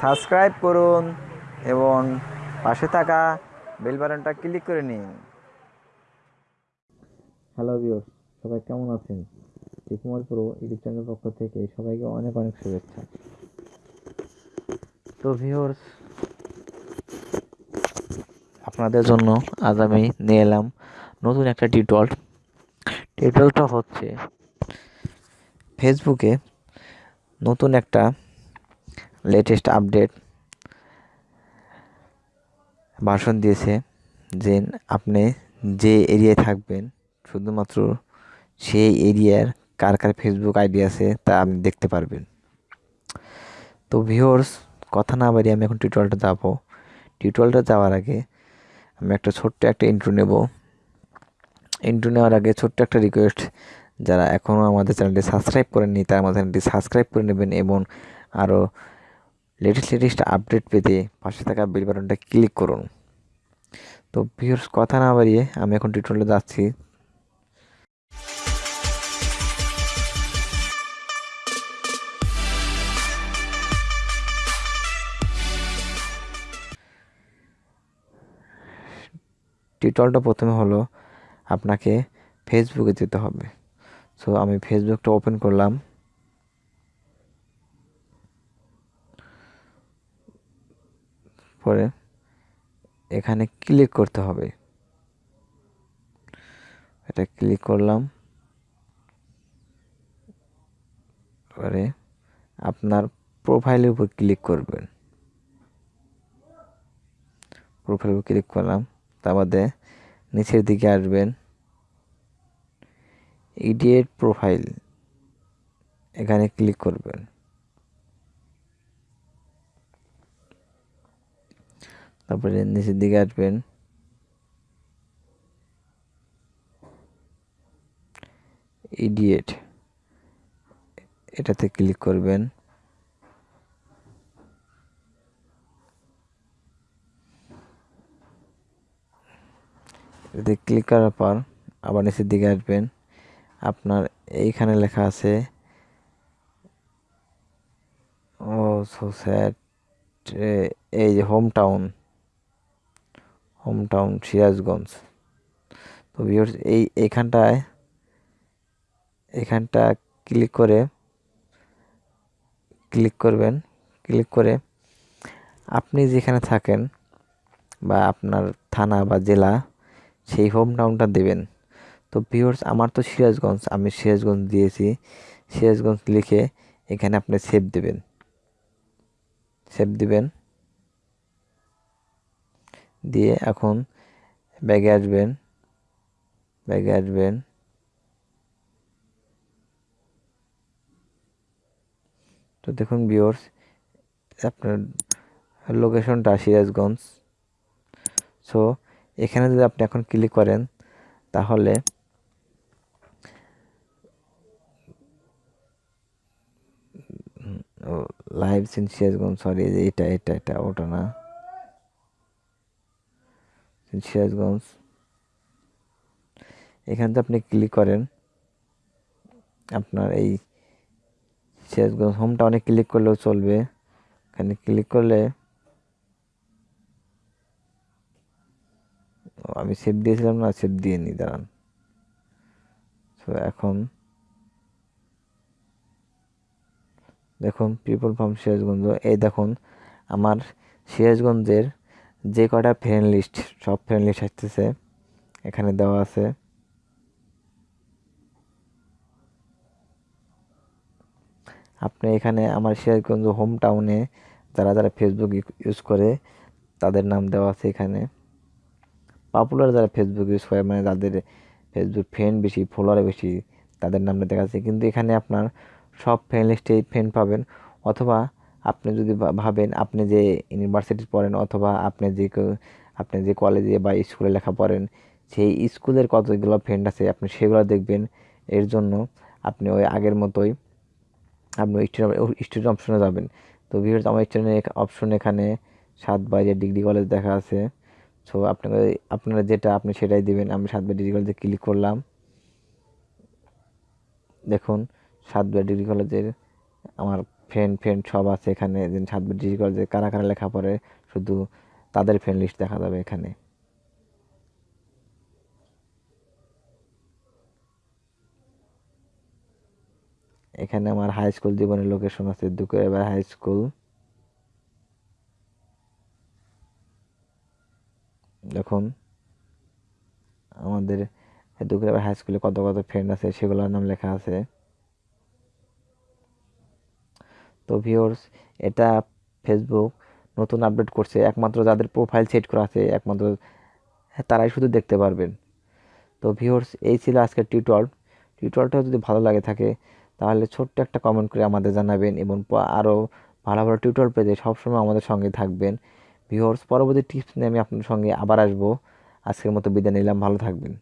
Subscribe করুন এবং পাশে থাকা বেল বাটনটা ক্লিক করে নিন। হ্যালো ভিউয়ার্স সবাই কেমন আছেন? টিকুমার প্রো ইউটিউব চ্যানেলের পক্ষ থেকে সবাইকে অনেক অনেক শুভেচ্ছা। তো ভিউয়ার্স আপনাদের জন্য আজ আমি নিয়ে এলাম নতুন একটা টিউটোরিয়াল টিউটোরিয়ালটা হচ্ছে ফেসবুকে নতুন একটা লেটেস্ট আপডেট ভাষণ দিয়েছে যে আপনি যে এরিয়ায় থাকবেন, শুধুমাত্র সেই এরিয়ার কার কার ফেসবুক আইডি আছে তা আপনি দেখতে পারবেন। তো ভিউয়ার্স কথা না বাড়িয়ে আমি এখন টিউটোরিয়ালটা যাব। টিউটোরিয়ালটা যাওয়ার আগে আমি একটা ছোট্ট একটা ইন্ট্রো নেব। ইন্ট্রো নেওয়ার আগে ছোট্ট একটা রিকোয়েস্ট যারা এখনও আমাদের চ্যানেলটি সাবস্ক্রাইব করেননি, তারা আমাদের চ্যানেলটি সাবস্ক্রাইব করে নেবেন এবং আরও লেটেস্ট লেটেস্ট আপডেট পেতে পাশে থাকা বেল বাটনটা ক্লিক করুন। তো ভিউর্স কথা না বাড়িয়ে আমি এখন টিউটোরিয়ালে যাচ্ছি। টিউটোরিয়ালটা প্রথমে হলো আপনাকে ফেসবুকে যেতে হবে। সো আমি ফেসবুকটা ওপেন করলাম। পরে এখানে ক্লিক করতে হবে। এটা ক্লিক করলাম। পরে আপনার প্রোফাইলের উপর ক্লিক করবেন। প্রোফাইলের উপর ক্লিক করলাম। তার মধ্যে নিচের দিকে আসবেন। ইডিয়েট প্রোফাইল এখানে ক্লিক করবেন। তারপরে নিচের দিকে আসবেন। ইডিয়েট এটাতে ক্লিক করবেন। এতে ক্লিক করার পর আবার নিচের দিকে আসবেন। আপনার এইখানে লেখা আছে ও সো স্যাড এই যে home town home town Sirajganj. তো ভিউয়ার্স এই এখানটায়, এখানটা ক্লিক করে ক্লিক করবেন ক্লিক করে আপনি যেখানে থাকেন বা আপনার থানা বা জেলা, সেই হোম টাউনটা দেবেন। তো ভিউয়ার্স আমার তো সিরাজগঞ্জ, আমি সিরাজগঞ্জ দিয়েছি। সিরাজগঞ্জ লিখে এখানে আপনি সেভ দেবেন। সেভ দিবেন। দিয়ে এখন ব্যাগে আসবেন ব্যাগে আসবেন। তো দেখুন ভিউয়ার্স আপনার লোকেশনটা সিরাজগঞ্জ। সো এখানে যদি আপনি এখন ক্লিক করেন, তাহলে লাইভ সিন সিরাজগঞ্জ সরি এটা এটা এটা, ওটা না। সিরাজগঞ্জ এখানে আপনি ক্লিক করেন। আপনার এই সিরাজগঞ্জ হোমটা অনেক ক্লিক করলেও চলবে। এখানে ক্লিক করলে আমি সেভ দিয়েছিলাম না সেভ দিয়ে নি, দাঁড়ান। তো এখন দেখুন পিপল ফ্রম সিরাজগঞ্জ এই দেখুন, আমার সিরাজগঞ্জের যে কটা ফ্রেন্ড লিস্ট সব ফ্রেন্ড লিস্ট আসতেছে, এখানে দেওয়া আছে। আপনি এখানে আমার সিরাজগঞ্জ হোম টাউনে যারা যারা ফেসবুক ইউজ করে, তাদের নাম দেওয়া আছে এখানে। পপুলার যারা ফেসবুক ইউজ করে মানে যাদের ফেসবুক ফ্রেন্ড বেশি ফলোয়ার বেশি, তাদের নামটা দেখা যাচ্ছে কিন্তু এখানে আপনার সব ফ্রেন্ড লিস্টেই ফ্রেন্ড পাবেন। অথবা আপনি যদি ভাবেন আপনি যে ইউনিভার্সিটি পড়েন অথবা আপনি যে আপনি যে কলেজে বা স্কুলে লেখা পড়েন, সেই স্কুলের কতগুলো ফ্রেন্ড আছে আপনি সেগুলো দেখবেন। এর জন্য আপনি ওই আগের মতোই আপনি স্টুডেন্ট অপশনে যাবেন। তো ভিউয়ার্স আমার স্টুডেন্ট অপশন এখানে সাত বাইরে ডিগ্রি কলেজ দেখা আছে। সো আপনাকে, আপনারা যেটা আপনি সেটাই দিবেন। আমি সাত বাই ডিগ্রি কলেজে ক্লিক করলাম। দেখুন, সাত বাই ডিগ্রি কলেজের আমার ফ্রেন্ড ফ্রেন্ড সব আছে এখানে। সাতবার করে যে কারা কারা লেখা পড়ে, শুধু তাদের ফ্রেন্ড লিস্ট দেখা যাবে এখানে। এখানে আমার হাই স্কুল জীবনের লোকেশন আছে দুকে এবার হাই স্কুল দেখুন, আমাদের দুপুরে হাই স্কুলে কত কত ফ্রেন্ড আছে, সেগুলোর নাম লেখা আছে। তো ভিওর্স এটা ফেসবুক নতুন আপডেট করছে। একমাত্র যাদের প্রোফাইল সেট করা আছে, একমাত্র তারাই শুধু দেখতে পারবেন। তো ভিওর্স এই ছিল আজকের টিউটর টিউটরটা যদি ভালো লাগে থাকে, তাহলে ছোট্ট একটা কমেন্ট করে আমাদের জানাবেন এবং আরও ভালো ভালো টিউটর পেতে সবসময় আমাদের সঙ্গে থাকবেন। ভিওর্স পরবর্তী টিপস নিয়ে আমি আপনার সঙ্গে আবার আসব। আজকের মতো বিদায় নিলাম, ভালো থাকবেন।